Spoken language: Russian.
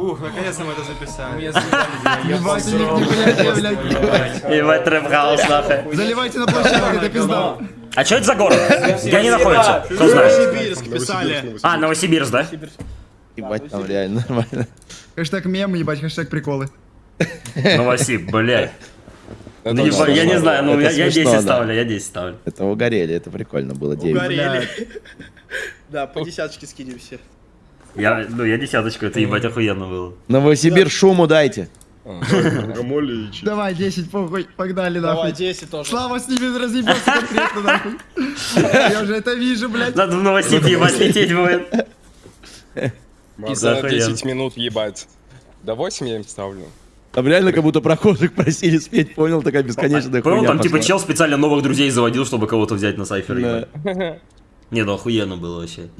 Фух, наконец-то мы это записали. Ебать. Ебать, trap house, нахуй. Заливайте на площадку, это пизда. А что это за город? Где они находятся? Кто знает? Новосибирск писали. А, Новосибирск, да? Ебать, там реально нормально. Хэштег мем, ебать, хэштег приколы. Новосиб, блядь. Ну, ебать, я не знаю, ну я, я смешно, 10 да. ставлю, я 10 ставлю. Это угорели, это прикольно было. 9. Угорели. Да, по десяточке скинем все. Я, ну, я десяточку, это ебать охуенно было. Новосибирск шуму дайте. Богомолич. Давай, 10, похуй, погнали, Давай, нахуй. 10 тоже. Слава с ними разъебется конкретно, нахуй. Я уже это вижу, блядь. Надо в Новосиб ебать лететь будет. И за Охуенно. 10 минут ебать. Да 8 я им ставлю. Там реально как будто прохожих просили спеть, понял? Такая бесконечная Понял, хуйня там типа чел специально новых друзей заводил, чтобы кого-то взять на сайфер. Не, ну охуенно было вообще.